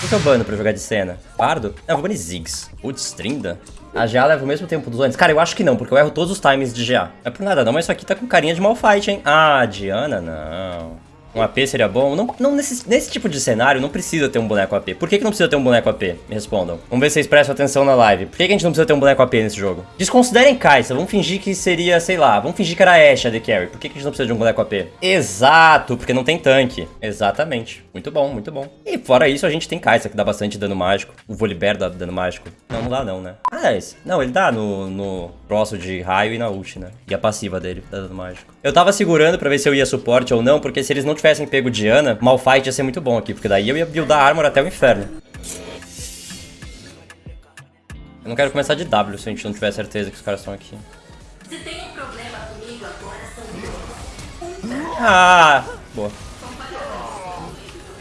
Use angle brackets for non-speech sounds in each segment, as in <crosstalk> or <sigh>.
Qual que é o bano pra jogar de cena? Bardo? Não, eu vou banir Ziggs. Putz, Trinda. A GA leva o mesmo tempo dos antes. Cara, eu acho que não, porque eu erro todos os times de GA. Não é por nada não, mas isso aqui tá com carinha de malfight, hein? Ah, Diana, não. Um AP seria bom? Não, não nesse, nesse tipo de cenário não precisa ter um boneco AP. Por que, que não precisa ter um boneco AP? Me respondam. Vamos ver se vocês prestam atenção na live. Por que, que a gente não precisa ter um boneco AP nesse jogo? Desconsiderem Kai'Sa. Vamos fingir que seria, sei lá, vamos fingir que era Ashe a The Carry. Por que, que a gente não precisa de um boneco AP? Exato, porque não tem tanque. Exatamente. Muito bom, muito bom. E fora isso, a gente tem Kai'Sa, que dá bastante dano mágico. O Volibear dá dano mágico. Não, não dá não, né? Ah, é esse. Não, ele dá no, no troço de raio e na ult, né? E a passiva dele dá dano mágico. Eu tava segurando pra ver se eu ia suporte ou não, porque se eles não tivessem pego Diana, Malfight ia ser muito bom aqui, porque daí eu ia buildar armor até o inferno. Eu não quero começar de W se a gente não tiver certeza que os caras estão aqui. Se tem um problema comigo agora, são... Ah, boa.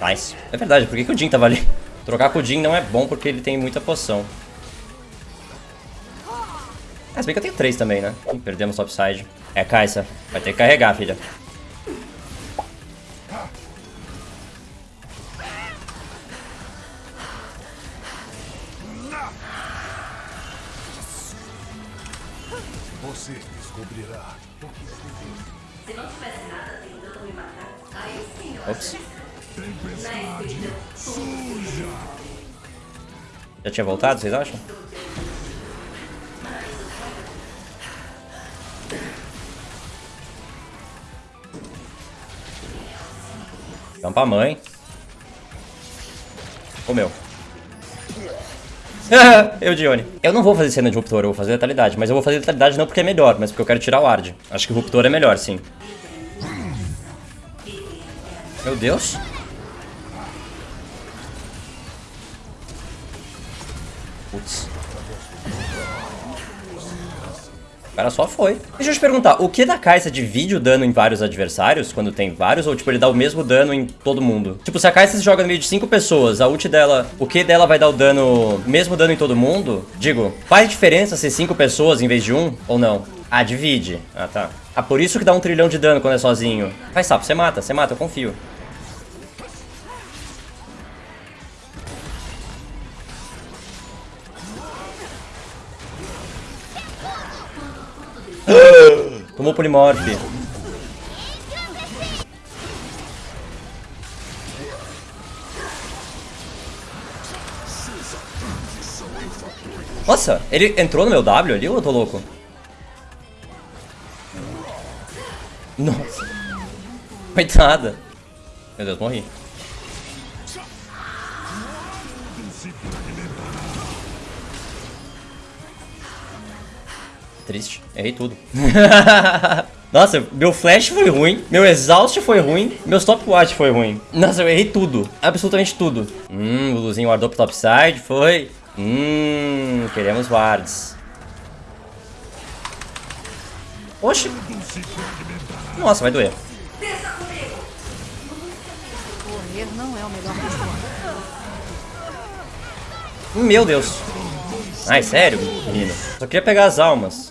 Nice. É verdade, por que, que o Jin tava ali? Trocar com o Jin não é bom porque ele tem muita poção. Ah, se bem que eu tenho três também, né? Perdemos topside. É, Kaisa. Vai ter que carregar, filha. Você descobrirá o que Se não tivesse nada tentando me matar, aí sim eu Ops. Já tinha voltado, vocês acham? Vamos pra mãe. Comeu. <laughs> eu, Dione. Eu não vou fazer cena de Ruptor, eu vou fazer letalidade. Mas eu vou fazer letalidade não porque é melhor, mas porque eu quero tirar o Ward. Acho que o Ruptor é melhor, sim. Meu Deus. Cara só foi. Deixa eu te perguntar, o que da Kai'Sa divide o dano em vários adversários, quando tem vários, ou tipo, ele dá o mesmo dano em todo mundo? Tipo, se a Kai'Sa se joga no meio de 5 pessoas, a ult dela, o que dela vai dar o dano, mesmo dano em todo mundo? Digo, faz diferença ser 5 pessoas em vez de um, ou não? Ah, divide. Ah, tá. Ah, por isso que dá um trilhão de dano quando é sozinho. Vai, sapo, você mata, você mata, eu confio. Tomou Polimorph. Nossa, ele entrou no meu W ali ou eu tô louco? Nossa. Coitada. Meu Deus, morri. Triste. Errei tudo. <laughs> Nossa, meu flash foi ruim, meu exhaust foi ruim, meu stopwatch foi ruim. Nossa, eu errei tudo. Absolutamente tudo. Hum, o Luzinho guardou pro topside, foi. Hum, queremos wards. Oxi. Nossa, vai doer. Meu Deus. Ai, sério, menino? Só queria pegar as almas.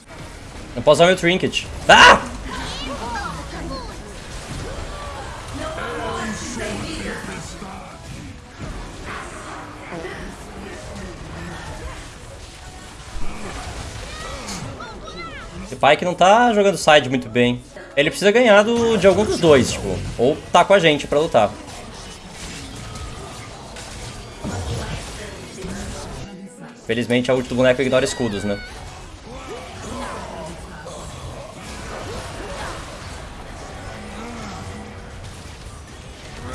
Não posso usar meu trinket. Ah! Esse que não tá jogando side muito bem. Ele precisa ganhar do, de algum dos dois, tipo. Ou tá com a gente pra lutar. Felizmente a ult do boneco ignora escudos, né?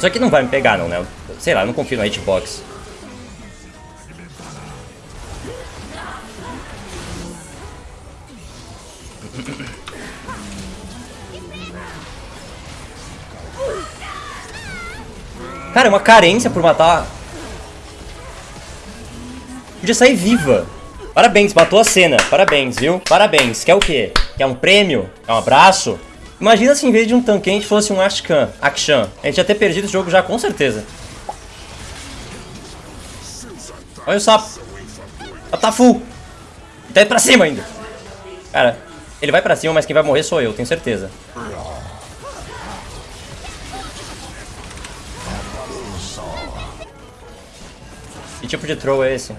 Isso aqui não vai me pegar não, né? Sei lá, não confio no hitbox. Cara, é uma carência por matar Podia sair viva. Parabéns, matou a cena. Parabéns, viu? Parabéns. Quer o quê? Quer um prêmio? Quer um abraço? Imagina se em vez de um tanque fosse um Ashkan, Akshan. A gente ia ter perdido o jogo já, com certeza. Olha o sapo. Ela tá full. Tá indo pra cima ainda. Cara, ele vai pra cima, mas quem vai morrer sou eu, tenho certeza. Que tipo de troll é esse?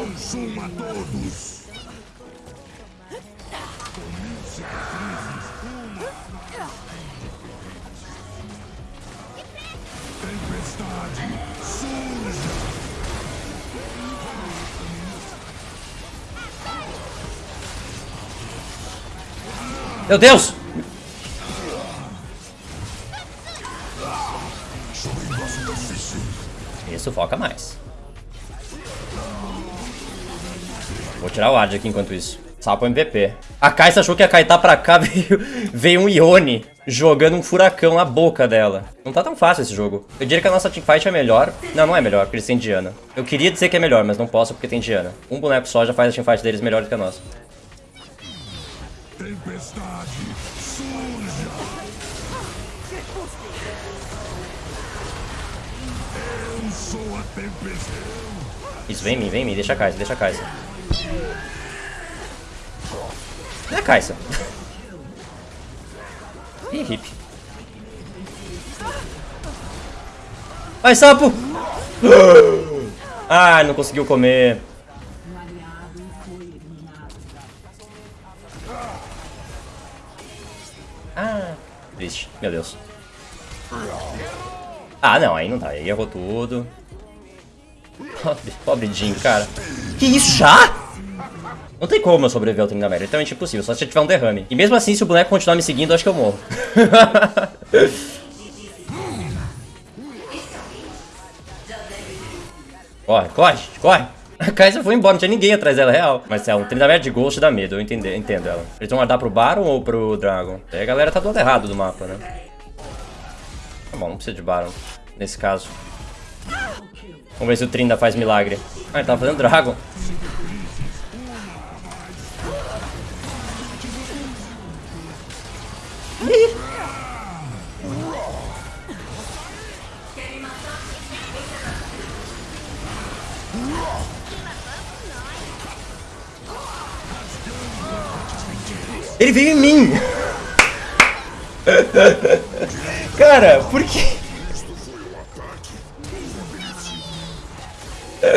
Consuma todos! Tempestade, surja! Meu Deus! Isso, foca mais. Vou tirar o Ard aqui enquanto isso. Sapo MVP. A Kai'Sa achou que ia kaitar pra cá, <laughs> veio, veio um Ione jogando um furacão na boca dela. Não tá tão fácil esse jogo. Eu diria que a nossa teamfight é melhor. Não, não é melhor, porque eles têm Diana. Eu queria dizer que é melhor, mas não posso porque tem Diana. Um boneco só já faz a teamfight deles melhor do que a nossa. Tempestade, surja! Eu sou a tempestade! Isso, vem em mim, vem em mim. Deixa a Kai'Sa, deixa a Kai'Sa. É a Kai'Sa. Ih, hip. Vai, sapo! Ah, não conseguiu comer. Ah, triste. Meu Deus. Ah, não, aí não dá. Aí errou tudo. Pobre, pobre Jim, cara. Que isso, já? Não tem como eu sobreviver ao Trindamer, é literalmente impossível, só se eu tiver um derrame. E mesmo assim, se o boneco continuar me seguindo, eu acho que eu morro. <laughs> corre, corre, corre. A Kai'Sa foi embora, não tinha ninguém atrás dela, real. Mas é um Trindamer de Ghost dá medo, eu entendo, entendo ela. Eles vão guardar pro Baron ou pro Dragon? Aí a galera tá do lado errado do mapa, né? Tá bom, não precisa de Baron, nesse caso. Vamos ver se o Trinda faz milagre. Ah, ele tava fazendo Dragon. Ele veio em mim! <laughs> Cara, por que...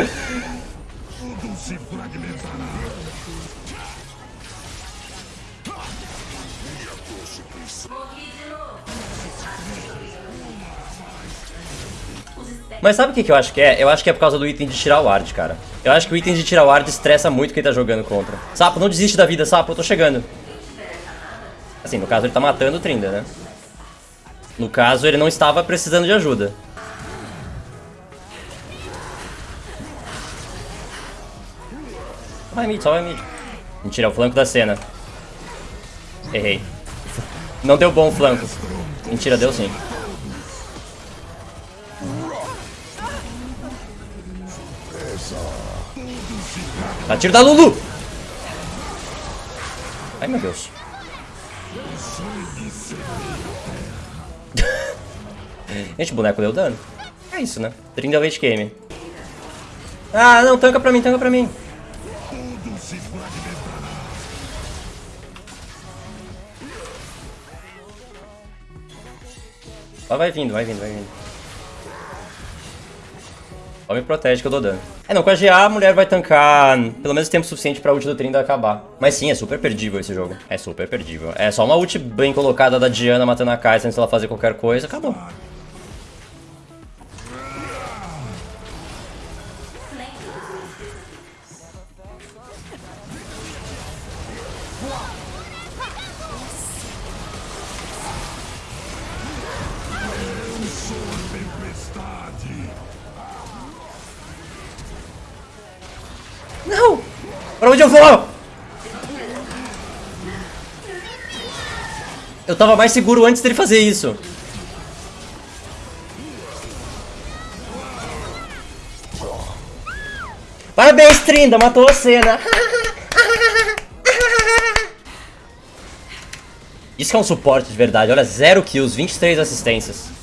Tudo se fragmentará! Mas sabe o que, que eu acho que é? Eu acho que é por causa do item de tirar o ward, cara. Eu acho que o item de tirar o ward estressa muito quem tá jogando contra. Sapo, não desiste da vida, Sapo, eu tô chegando. Assim, no caso ele tá matando o Trinda, né? No caso ele não estava precisando de ajuda. Vai mid, só vai mid. Mentira, é o flanco da cena. Errei. Não deu bom o flanco. Mentira, deu sim. Tá tiro da Lulu! Ai meu Deus. <laughs> Gente, o boneco deu dano. É isso, né? 30 late game. Ah, não, tanca pra mim, tanca pra mim. Só vai vindo, vai vindo, vai vindo. Só me protege que eu dou dano. É, não, com a GA a mulher vai tancar pelo menos tempo suficiente pra ult do Trinda acabar. Mas sim, é super perdível esse jogo. É super perdível. É só uma ult bem colocada da Diana matando a Kai'Sa antes dela fazer qualquer coisa, acabou. Pra onde eu vou? Eu tava mais seguro antes dele fazer isso. Parabéns, Trinda, matou a cena. Isso que é um suporte de verdade. Olha, 0 kills, 23 assistências.